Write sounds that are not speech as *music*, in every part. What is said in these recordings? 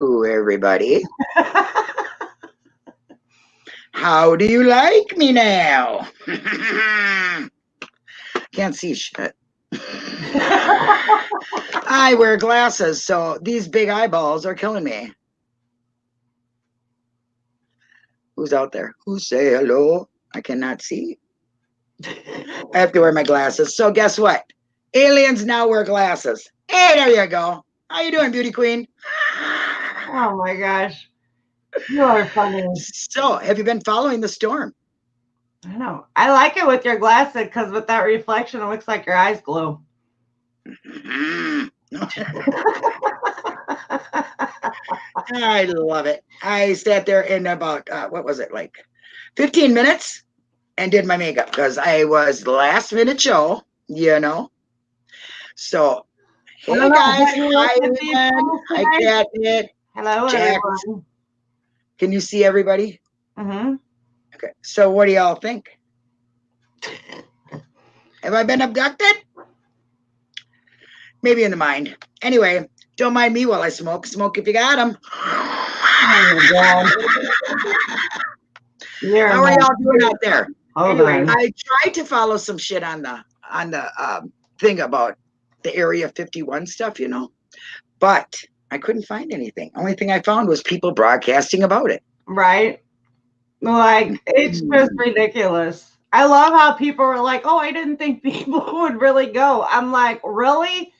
everybody. *laughs* How do you like me now? *laughs* Can't see shit. *laughs* I wear glasses, so these big eyeballs are killing me. Who's out there? Who say hello? I cannot see. I have to wear my glasses. So guess what? Aliens now wear glasses. Hey, there you go. How you doing, beauty queen? Oh my gosh. You are funny. So, have you been following the storm? I know. I like it with your glasses because with that reflection, it looks like your eyes glow. *laughs* I love it. I sat there in about, uh, what was it, like 15 minutes and did my makeup because I was last minute show, you know. So, hey Hello, guys, hi, everyone. Hi, Catnip. Hello, Jack. everyone. Can you see everybody? hmm Okay. So, what do y'all think? Have I been abducted? Maybe in the mind. Anyway, don't mind me while I smoke. Smoke if you got them. Oh my God. You're How are y'all doing out there? Hold Anyway, on. I tried to follow some shit on the on the um, thing about the Area 51 stuff, you know, but I couldn't find anything. Only thing I found was people broadcasting about it. Right? Like, it's hmm. just ridiculous. I love how people were like, oh, I didn't think *laughs* people would really go. I'm like, really?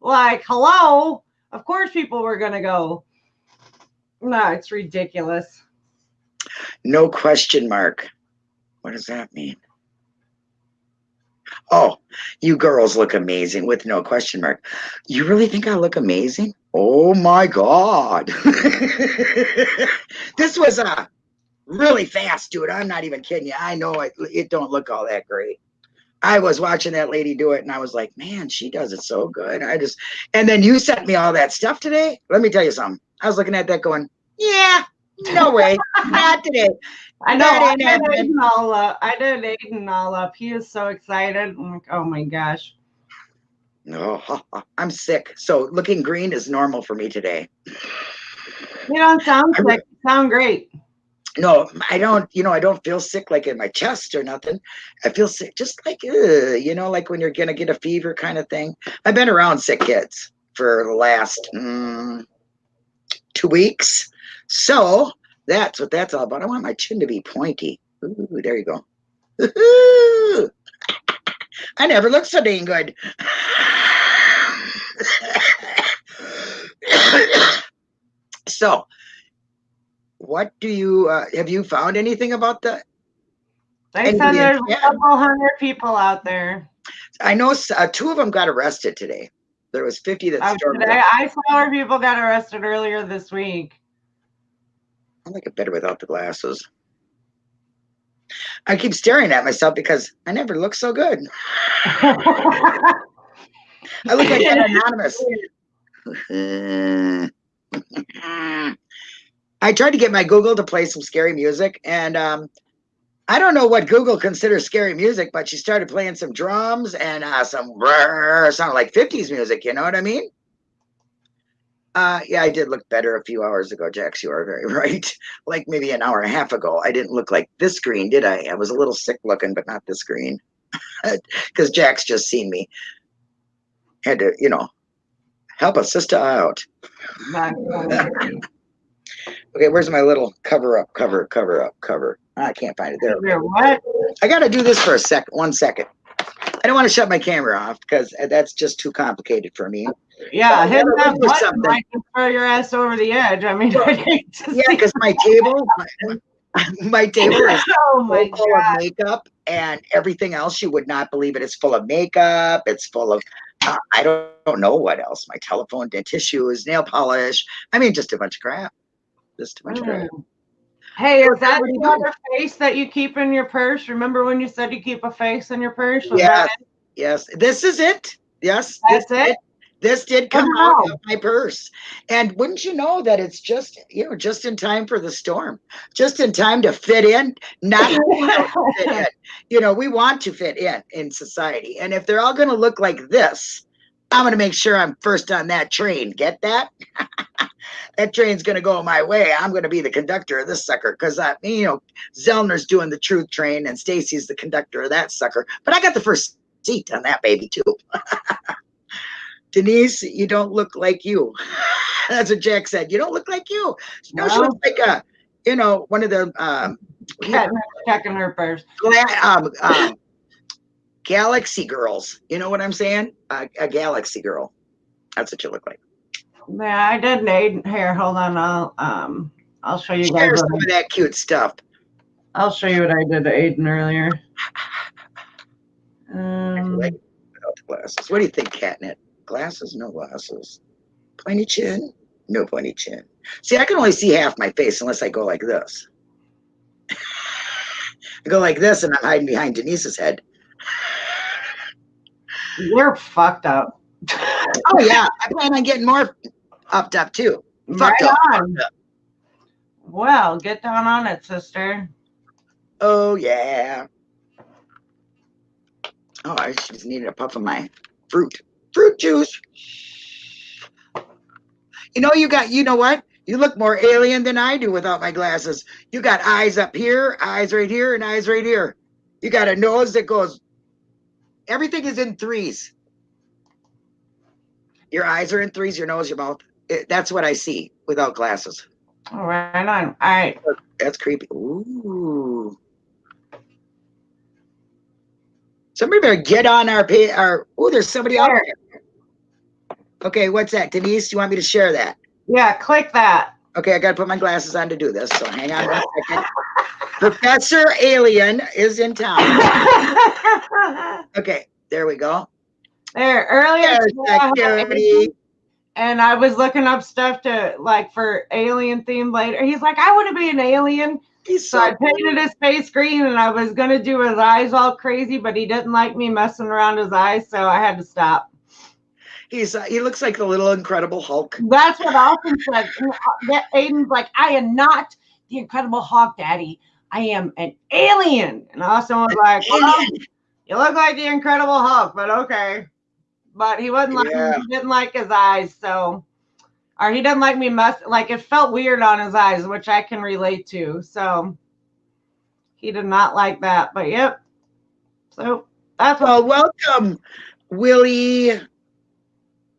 Like, hello? Of course people were going to go. No, it's ridiculous. No question mark. What does that mean? Oh, you girls look amazing with no question mark. You really think I look amazing? Oh my God. *laughs* this was a really fast, dude. I'm not even kidding you. I know it, it don't look all that great. I was watching that lady do it and I was like, man, she does it so good. I just, and then you sent me all that stuff today. Let me tell you something. I was looking at that going, yeah, no way, *laughs* not today. I know. That I ain't did happening. Aiden all up. I did Aiden all up. He is so excited. I'm like, oh my gosh. No, *laughs* I'm sick. So looking green is normal for me today. You don't sound I re- sick. You sound great. No, I don't, you know, I don't feel sick like in my chest or nothing. I feel sick just like, ugh, you know, like when you're going to get a fever kind of thing. I've been around sick kids for the last mm, two weeks. So that's what that's all about. I want my chin to be pointy. Ooh, there you go. *laughs* I never looked so dang good. *coughs* so, what do you uh, have you found anything about the? And said there's a couple hundred people out there. I know uh, two of them got arrested today. There was fifty that stormed. today, I saw where people got arrested earlier this week. I like it better without the glasses. I keep staring at myself because I never look so good. I look like an anonymous. I tried to get my Google to play some scary music, and um, I don't know what Google considers scary music, but she started playing some drums and uh, some brrr, *laughs* sounded like 50s music. You know what I mean? Uh, yeah, I did look better a few hours ago, Jax. You are very *laughs* right. Like maybe an hour and a half ago, I didn't look like this green, did I? I was a little sick looking, but not this green, *laughs* because Jack's just seen me. Had to, you know, help a sister out. *laughs* Okay, where's my little cover up, cover, cover up, cover? I can't find it there. What? I got to do this for a second, one second. I don't want to shut my camera off because that's just too complicated for me. Yeah, hitting that button something. throw your ass over the edge. I mean, *laughs* I hate to Yeah, because my table, *laughs* my, my *laughs* table is oh my full god. of makeup and everything else. You would not believe it. It's full of makeup. It's full of uh, I don't, don't know what else. My telephone, dent tissues, nail polish. I mean, just a bunch of crap. Just a bunch of crap. Mm. Hey, is that the other face that you keep in your purse? Remember when you said you keep a face in your purse? Was Yes, yes. This is it. Yes, That's this it? This did come Wow. out of my purse, and wouldn't you know that it's just you know just in time for the storm, just in time to fit in, not *laughs* fit in. You know, we want to fit in in society, and if they're all going to look like this, I'm going to make sure I'm first on that train. Get that? *laughs* that train's going to go my way. I'm going to be the conductor of this sucker because I, you know, Zellner's doing the truth train and Stacy's the conductor of that sucker. But I got the first seat on that baby too. *laughs* Denise, you don't look like you. *laughs* That's what Jack said. You don't look like you. No, she looks like a, you know, one of the um, checking her first. Um, um, galaxy girls. You know what I'm saying? Uh, a galaxy girl. That's what you look like. Yeah, I did need here. Hold on, I'll um, I'll show you Share guys. some of that cute stuff. I'll show you what I did to Aiden earlier. *laughs* Um, the glasses. What do you think, Catnip? Glasses? No glasses. Pointy chin? No pointy chin. See, I can only see half my face unless I go like this. *sighs* I go like this and I'm hiding behind Denise's head. You're fucked up. *laughs* oh yeah, I plan on getting more upped up too. Fucked right up. On. Well, get down on it, sister. Oh yeah. Oh, I just needed a puff of my fruit. Fruit juice. You know, you got, you know what? You look more alien than I do without my glasses. You got eyes up here, eyes right here, and eyes right here. You got a nose that goes, everything is in threes. Your eyes are in threes, your nose, your mouth. It, that's what I see without glasses. All right, on. All right. That's creepy. Ooh. Somebody better get on our pay. Our oh, there's somebody out there. Okay, what's that, Denise? You want me to share that? Yeah, click that. Okay, I got to put my glasses on to do this. So hang on one second. Professor Alien is in town. *laughs* okay, there we go. There, earlier. Security. And I was looking up stuff to like for alien theme later. He's like, I want to be an alien. He's so, so I painted his face green and I was gonna do his eyes all crazy, but he didn't like me messing around his eyes, so I had to stop. He's uh, he looks like the little Incredible Hulk. That's what Austin said. Uh, Aiden's like, I am not the Incredible Hulk, Daddy. I am an alien. And Austin was like, *laughs* well, you look like the Incredible Hulk, but okay. But he wasn't like yeah. he didn't like his eyes, so or he doesn't like me mess like it felt weird on his eyes, which I can relate to. So he did not like that. But yep. So that's well, welcome, Willie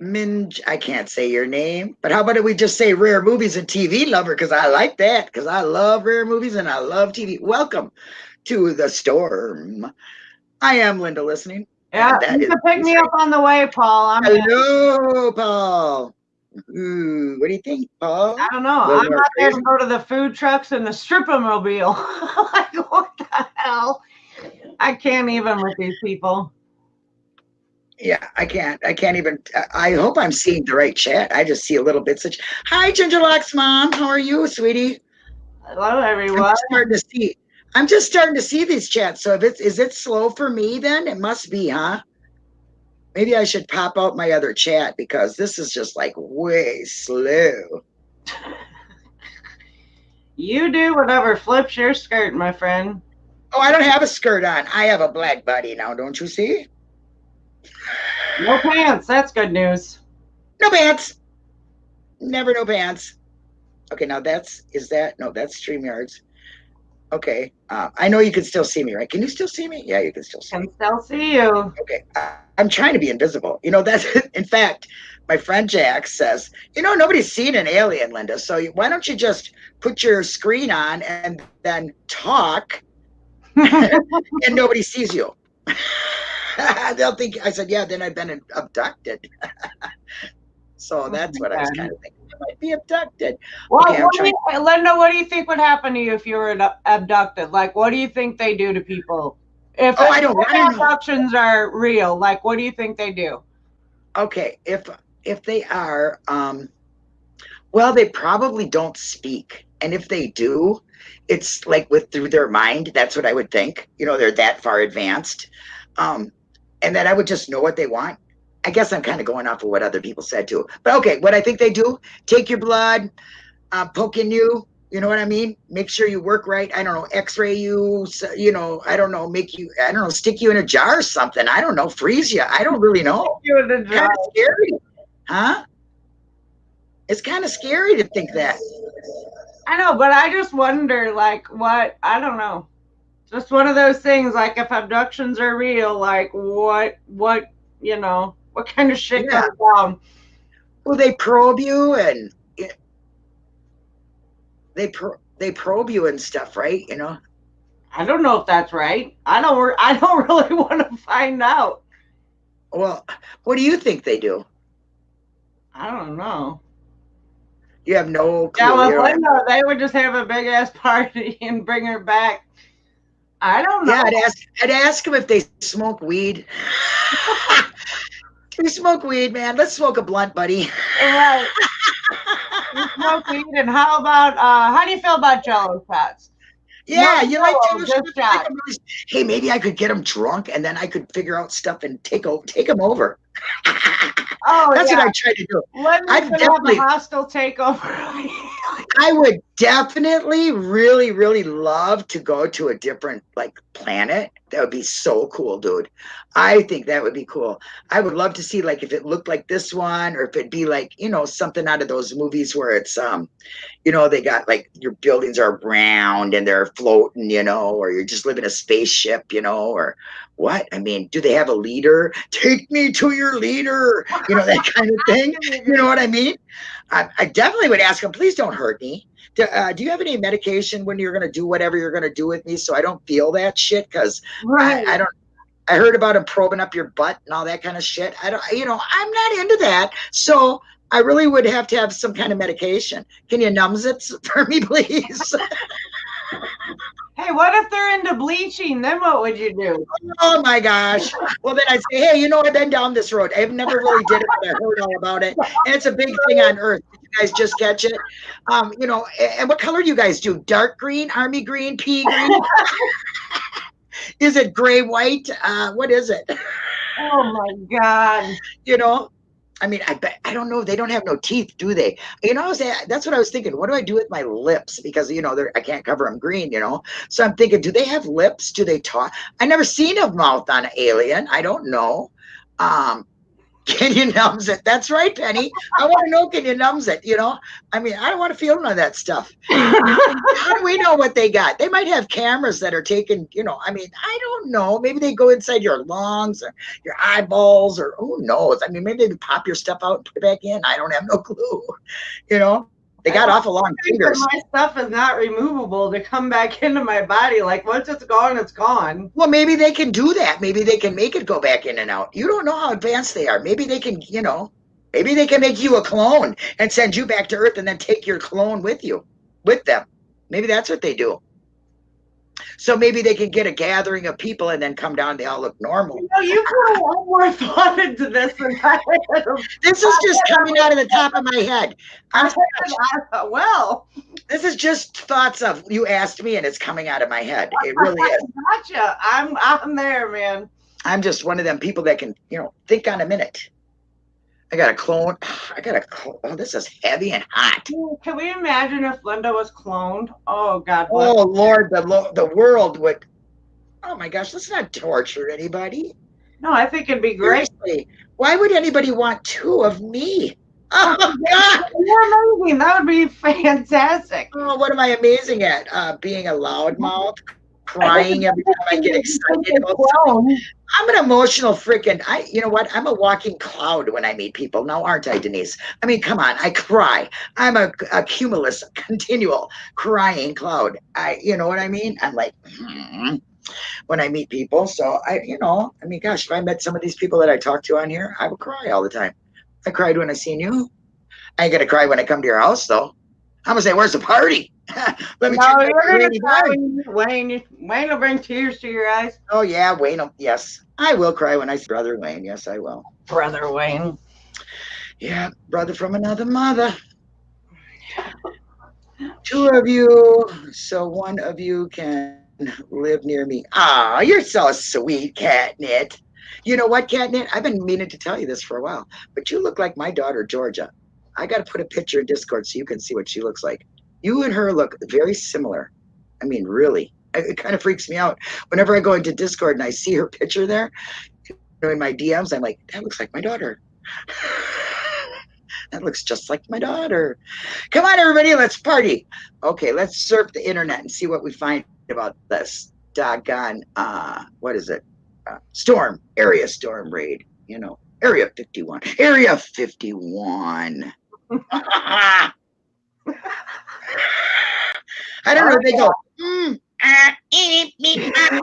Minj. I can't say your name, but how about we just say rare movies and TV lover? Because I like that. Because I love rare movies and I love TV. Welcome to the storm. I am Linda listening. Yeah, you can pick me up on the way, Paul. I'm Hello, Paul. Ooh, what do you think, Paul? I don't know. I'm not there to go to the food trucks and the stripomobile. *laughs* like, what the hell? I can't even with these people. Yeah, I can't. I can't even. I hope I'm seeing the right chat. I just see a little bit. Such. Hi, Gingerlocks mom. How are you, sweetie? Hello, everyone. I'm starting to see. I'm just starting to see these chats. So if it's is it slow for me, then it must be, huh? Maybe I should pop out my other chat because this is just like way slow. *laughs* you do whatever flips your skirt, my friend. Oh, I don't have a skirt on. I have a black body now, don't you see? No pants. That's good news. No pants. Never no pants. Okay, now that's is that no, that's StreamYards. Okay. Uh, I know you can still see me, right? Can you still see me? Yeah, you can still see can me. still see you. Okay. Uh, I'm trying to be invisible. You know, that's *laughs* in fact, my friend Jack says, you know, nobody's seen an alien, Linda. So why don't you just put your screen on and then talk *laughs* and nobody sees you? *laughs* *laughs* They'll think I said, yeah, then I've been abducted. *laughs* so oh that's what I was kind of thinking. I might be abducted. Well, okay, what you, Linda, what do you think would happen to you if you were abducted? Like, what do you think they do to people? If oh, I don't, I abductions are real, like, what do you think they do? Okay, if if they are, um, well, they probably don't speak, and if they do, it's like with through their mind. That's what I would think. You know, they're that far advanced. Um, and that I would just know what they want. I guess I'm kind of going off of what other people said too. But okay, what I think they do, take your blood, uh, poke in you, You know what I mean? Make sure you work right. I don't know, X-ray you. You know, I don't know, make you. I don't know, stick you in a jar or something. I don't know, freeze you. I don't really know. You in the Kind of scary, huh? It's kind of scary to think that. I know, but I just wonder, like, what I don't know. Just one of those things, like if abductions are real, like what, what, you know, what kind of shit Yeah. goes down? Well, they probe you and they pro- they probe you and stuff, right? You know. I don't know if that's right. I don't. *laughs* I don't really want to find out. Well, what do you think they do? I don't know. You have no clue. Yeah, You with don't have- Linda, they would just have a big ass party *laughs* and bring her back. I don't know. Yeah, I'd ask. I'd ask them if they smoke weed. *laughs* we smoke weed, man. Let's smoke a blunt, buddy. Right. You *laughs* smoke weed, and how about uh how do you feel about Jello shots? Yeah, No, you like no, to just shot. Hey, maybe I could get them drunk, and then I could figure out stuff and take over, take them over. Oh That's yeah. what I try to do. Linda's I'd gonna have a hostile takeover. *laughs* I would definitely, really, really love to go to a different like planet. That would be so cool, dude. I think that would be cool. I would love to see like if it looked like this one, or if it'd be like you know something out of those movies where it's um, you know, they got like your buildings are round and they're floating, you know, or you're just living a spaceship, you know, or what? I mean, do they have a leader? *laughs* Take me to your leader, you know, that kind of thing. *laughs* You know what I mean? I, I definitely would ask them, please don't hurt me. Do, uh, do you have any medication when you're going to do whatever you're going to do with me so I don't feel that shit? Because right. I, I don't. I heard about him probing up your butt and all that kind of shit. I don't, you know, I'm not into that. So I really would have to have some kind of medication. Can you numbs *laughs* it for me, please? *laughs* Hey, what if they're into bleaching? Then what would you do? oh my gosh. Well, then I'd say, hey, you know, I've been down this road. I've never really did it, but I heard all about it. And it's a big thing on Earth. Did you guys just catch it? Um, you know, and what color do you guys do? Dark green, army green, pea green? *laughs* is it gray, white? Uh, what is it? Oh my god. you know i mean i bet i don't know they don't have no teeth do they? You know I was, that's what i was thinking what do i do with my lips? Because you know they're i can't cover them green you know? So i'm thinking do they have lips? Do they talk? I never seen a mouth on an alien i don't know. Um *laughs* can you numbs it that's right penny i want to know can you numbs it you know i mean i don't want to feel none of that stuff *laughs* how do we know what they got? They might have cameras that are taking, you know, I mean, I don't know. Maybe they go inside your lungs or your eyeballs or who knows? I mean, maybe they pop your stuff out and put it back in. I don't have no *laughs* clue. You know, they got awful long fingers. my stuff is not removable to come back *laughs* into my body. Like once it's gone, it's gone. Well, maybe they can do that. Maybe they can make it go back in and out. You don't know how advanced they are. Maybe they can, you know, maybe they can make you a clone and send you back to Earth and then take your clone with you, with them. Maybe that's what they do. So maybe they can get a gathering of people and then come down. They all look normal. You know, you put a lot more thought into this than I. *laughs* This is just coming out of the top of my head. I'm, well, this is just thoughts of you asked me, and it's coming out of my head. It really is. *laughs* gotcha. I'm I'm there, man. I'm just one of them people that can, you know, think on a minute. I got a clone. *sighs* I got a. cl- Oh, this is heavy and hot. Can we imagine if Linda was cloned? Oh God. bless Oh Lord, the lo- the world would. Oh my gosh, let's not torture anybody. No, I think it'd be great. Seriously, why would anybody want two of me? Oh God! You're amazing. That would be fantastic. Oh, what am I amazing at? Uh, being a loudmouth, crying every time I get excited about something. I'm an emotional freaking. I, you know what? I'm a walking cloud when I meet people. Now, aren't I, Denise? I mean, come on. I cry. I'm a, a cumulus, *laughs* continual crying cloud. I, you know what I mean? I'm like, hmm, when I meet people. So I, you know, I mean, gosh, if I met some of these people that I talk to on here, I would cry all the time. I cried when I seen you. I ain't gonna cry when I come to your house, though. I'm gonna say, "Where's the party?" *laughs* Let me No, check you're my gonna rainy cry bar. when you- Wayne. Wayne will bring tears to your eyes. Oh yeah, Wayne. um, Yes, I will cry when I see brother Wayne. Yes, I will. Brother Wayne. Yeah, brother from another mother. *sighs* Two of you, so one of you can live near me. Ah, you're so sweet, Catnip. You know what, Catnip? I've been meaning to tell you this for a while, but you look like my daughter, Georgia. I got to put a picture in Discord so you can see what she looks like. You and her look very similar. I mean, really. It kind of freaks me out. Whenever I go into Discord and I see her picture there in my DMs, I'm like, that looks like my daughter. *laughs* that looks just like my daughter. Come on, everybody, let's party. Okay, let's surf the internet and see what we find about this doggone, uh, what is it? Uh, storm, area storm raid, you know, area 51. Area 51. I don't know. They go, mm, ah, eep, meep, ah.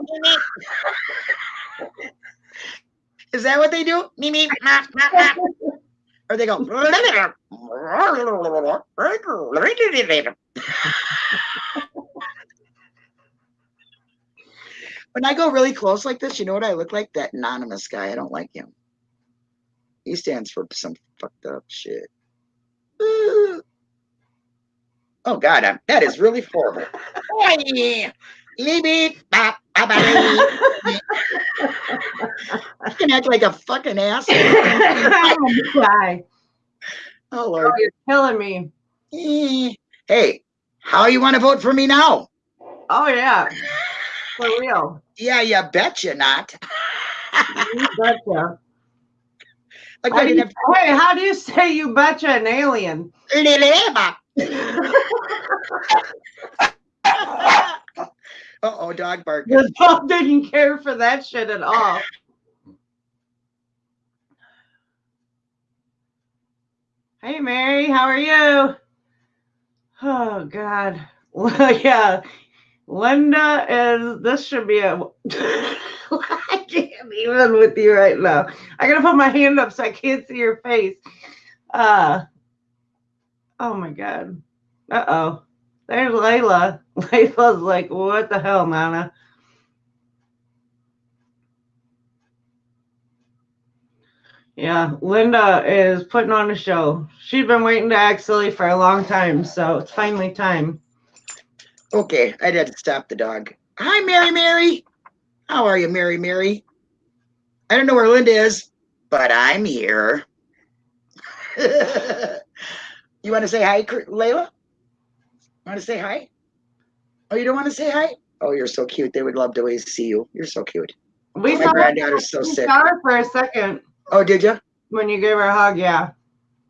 Is that what they do? Me, me, ma, ma, ma. Or they go. *laughs* when I go really close like this, you know what I look like? That anonymous guy. I don't like him. He stands for some fucked up shit. Oh God, I'm, that is really horrible. I can act like a fucking ass. Why? *laughs* Oh Lord, you're killing me. Eh. Hey, how you want to vote for me now? Oh yeah, for real. Yeah, you betcha not. You betcha. *laughs* Like How I do you, wait, how do you say you betcha an alien? Oh, dog bark. The dog didn't care for that shit at all. Hey Mary, how are you? Oh God. Well, yeah. Linda is this should be a *laughs* I can't even with you right now. I gotta put my hand up so I can't see your face. Uh oh my god. Uh-oh. There's Layla. *laughs* Layla's like, what the hell, Nana? Yeah, Linda is putting on a show. She's been waiting to act silly for a long time, so it's finally time. Okay, I had to stop the dog. Hi, Mary Mary. How are you, Mary Mary? I don't know where Linda is, but I'm here. *laughs* you want to say hi, Cr- Layla? Want to say hi? Oh, you don't want to say hi? Oh, you're so cute. They would love to always see you. You're so cute. We My saw granddaughter's so we sick. saw her for a second Oh, did you? when you gave her a hug, yeah.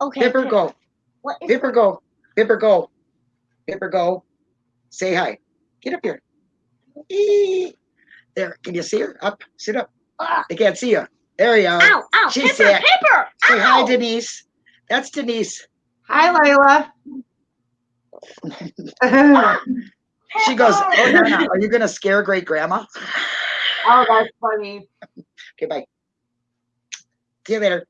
Okay. Pipper, Pip- go. What is Pipper, go. Pipper, go. Pipper, go. Say hi. Get up here. Eee. There. Can you see her? Up. Sit up. Ah, They can't see you. There you are. ow, ow, She Pipper, said- Pipper. Say hi. Denise. That's Denise. Hi, Layla. She goes, Pepper. *laughs* Oh, Nana, are you going to scare great grandma? Oh, that's funny. Okay, bye. See you later.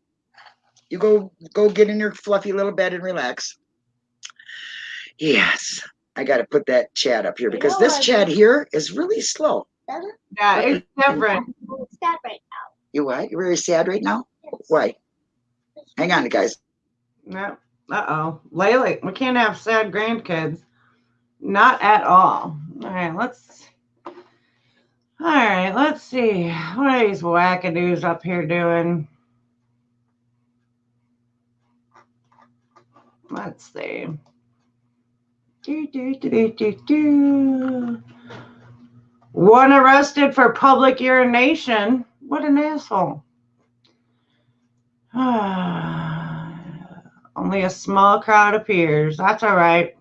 You go go get in your fluffy little bed and relax. Yes. I got to put that chat up here because this chat here is really slow. Doesn't Yeah, it's different. it's that right You what? You're very sad right now? now. Why? Hang on, guys. No. Uh oh. Layla, we can't have sad grandkids. Not at all. All right, let's. All right, let's see. What are these wackadoos up here doing? Let's see. Do, do, do, do, do. One arrested for public urination. What an asshole. *sighs* Only a small crowd appears. That's all right.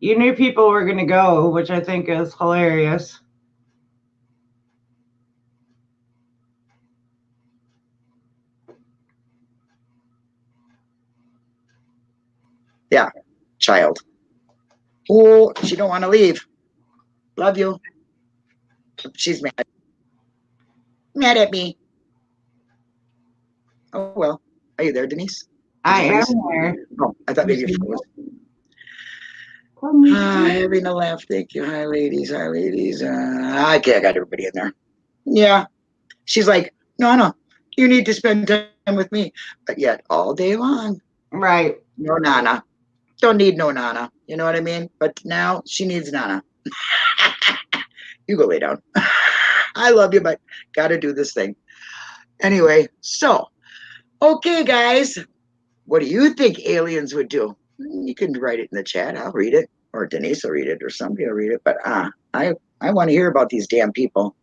You knew people were going to go, which I think is hilarious. Yeah, child. Oh, she don't want to leave. Love you. She's mad. Mad at me. Oh well. Are you there, Denise? I am Denise? here. Oh, I thought maybe you froze. Hi, having a laugh. Thank you. Hi, ladies. Hi, ladies. Uh, okay, I got everybody in there. Yeah. She's like, no, no, you need to spend time with me. But yet, all day long, Right. no Nana. Don't need no Nana. You know what I mean? But now she needs Nana. *laughs* you go lay down. I love you, but got to do this thing. Anyway, so, okay, guys. What do you think aliens would do? You can write it in the chat. I'll read it. or Denise will read it, or somebody will read it. But uh, I I want to hear about these damn people.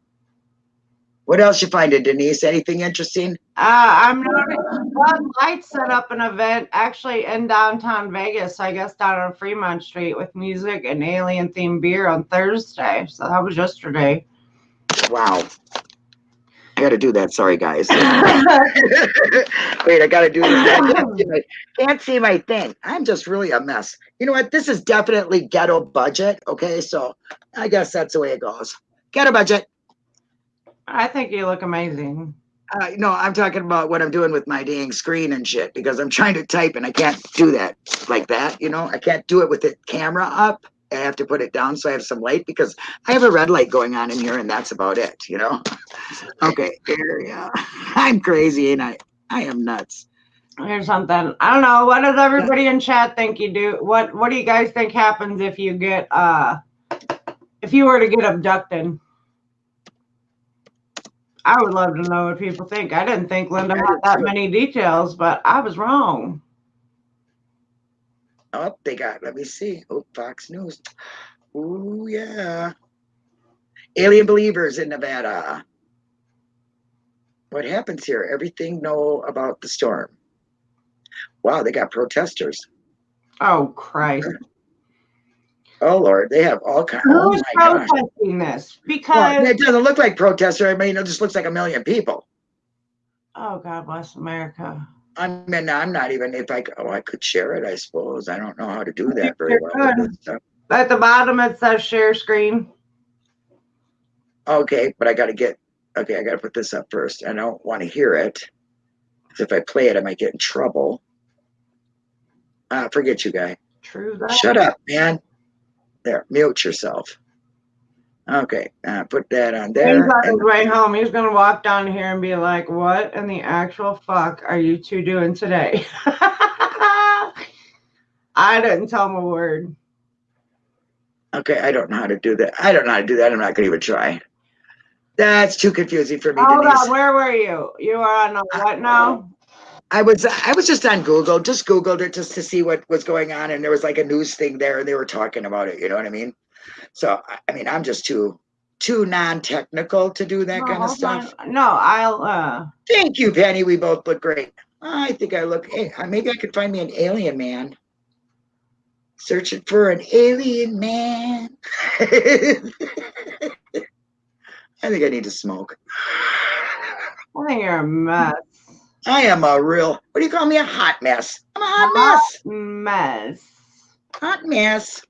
What else you finding, Denise? Anything interesting? Uh, I'm not. Bud Light set up an event actually in downtown Vegas, I guess down on Fremont Street with music and alien themed beer on Thursday. So that was yesterday. Wow. I got to do that. Sorry, guys. *laughs* *laughs* Wait, I got to do this. I can't see, my, can't see my thing. I'm just really a mess. You know what? This is definitely ghetto budget. Okay, so I guess that's the way it goes. Ghetto budget. I think you look amazing. Uh, no, I'm talking about what I'm doing with my dang screen and shit because I'm trying to type and I can't do that like that. You know, I can't do it with the camera up. I have to put it down so I have some light because I have a red light going on in here and that's about it. You know. *laughs* Okay, yeah. *laughs* I'm crazy and I I am nuts. Here's something. I don't know. What does everybody in chat think you do? What What do you guys think happens if you get uh if you were to get abducted? I would love to know what people think. I didn't think Linda had that many details, but I was wrong. Oh, they got. Let me see. Oh, Fox News. Oh yeah. Alien believers in Nevada. What happens here? Everything know about the storm. Wow, they got protesters. Oh Christ! Oh Lord, they have all kinds. Oh Who's gosh. protesting this? Well, Because it doesn't look like protester. I mean, it just looks like a million people. oh God bless America. I mean, I'm not even if I oh I could share it. I suppose I don't know how to do that very well. with could. this stuff. At the bottom it says share screen. Okay, but I got to get. Okay, I got to put this up first. I don't want to hear it. if I play it, I might get in trouble. Ah, forget you, guy. True that. Shut up, man. There, mute yourself. Okay, uh, put that on He's there. on his way home. He's gonna walk down here and be like, "What in the actual fuck are you two doing today?" *laughs* I didn't tell him a word. Okay, I don't know how to do that. I don't know how to do that. I'm not going to even try. That's too confusing for me, Hold Denise. on, where were you? You are on a what now? I was I was just on Google, just Googled it just to see what was going on, and there was like a news thing there, and they were talking about it. You know what I mean? So I- mean, I'm just too too non-technical to do that No, kind of stuff. on. No, I'll. uh Thank you, Penny. We both look great. I think I look. Hey, uh, maybe I could find me an alien man. Searching for an alien man. *laughs* I think I need to smoke. I think you're a mess. I am a real. What do you call me? A hot mess. I'm a hot mess. Mess. Hot mess.